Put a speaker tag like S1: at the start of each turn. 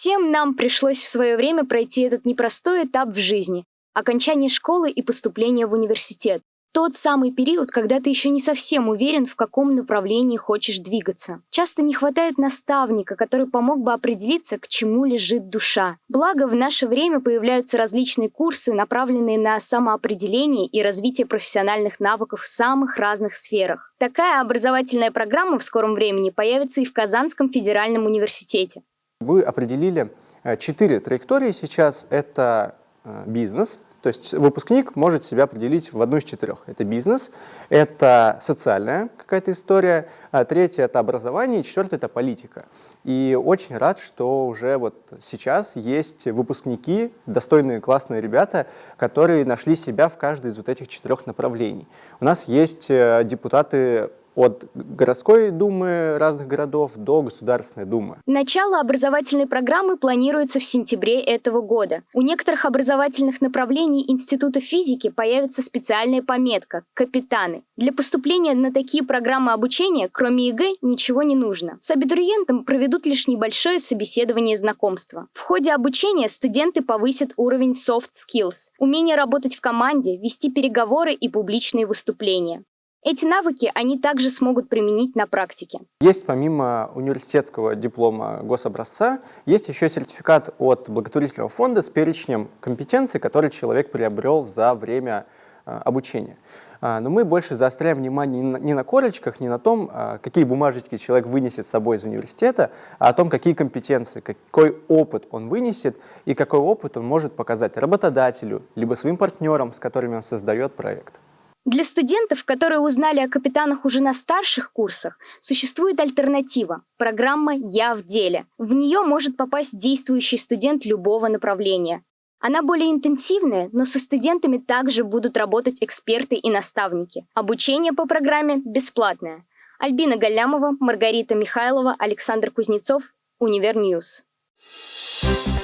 S1: Всем нам пришлось в свое время пройти этот непростой этап в жизни – окончание школы и поступление в университет. Тот самый период, когда ты еще не совсем уверен, в каком направлении хочешь двигаться. Часто не хватает наставника, который помог бы определиться, к чему лежит душа. Благо, в наше время появляются различные курсы, направленные на самоопределение и развитие профессиональных навыков в самых разных сферах. Такая образовательная программа в скором времени появится и в Казанском федеральном университете.
S2: Мы определили э, четыре траектории сейчас. Это э, бизнес, то есть выпускник может себя определить в одну из четырех. Это бизнес, это социальная какая-то история, а третье — это образование, и четвертое — это политика. И очень рад, что уже вот сейчас есть выпускники, достойные, классные ребята, которые нашли себя в каждой из вот этих четырех направлений. У нас есть э, депутаты от городской думы разных городов до Государственной думы.
S1: Начало образовательной программы планируется в сентябре этого года. У некоторых образовательных направлений Института физики появится специальная пометка «Капитаны». Для поступления на такие программы обучения, кроме ЕГЭ, ничего не нужно. С абитуриентом проведут лишь небольшое собеседование знакомства. В ходе обучения студенты повысят уровень soft skills – умение работать в команде, вести переговоры и публичные выступления. Эти навыки они также смогут применить на практике.
S2: Есть помимо университетского диплома гособразца, есть еще сертификат от благотворительного фонда с перечнем компетенций, которые человек приобрел за время а, обучения. А, но мы больше заостряем внимание не на корочках, не на том, а, какие бумажечки человек вынесет с собой из университета, а о том, какие компетенции, какой опыт он вынесет и какой опыт он может показать работодателю, либо своим партнерам, с которыми он создает проект.
S1: Для студентов, которые узнали о капитанах уже на старших курсах, существует альтернатива – программа «Я в деле». В нее может попасть действующий студент любого направления. Она более интенсивная, но со студентами также будут работать эксперты и наставники. Обучение по программе бесплатное. Альбина Галямова, Маргарита Михайлова, Александр Кузнецов, Универ News. Thank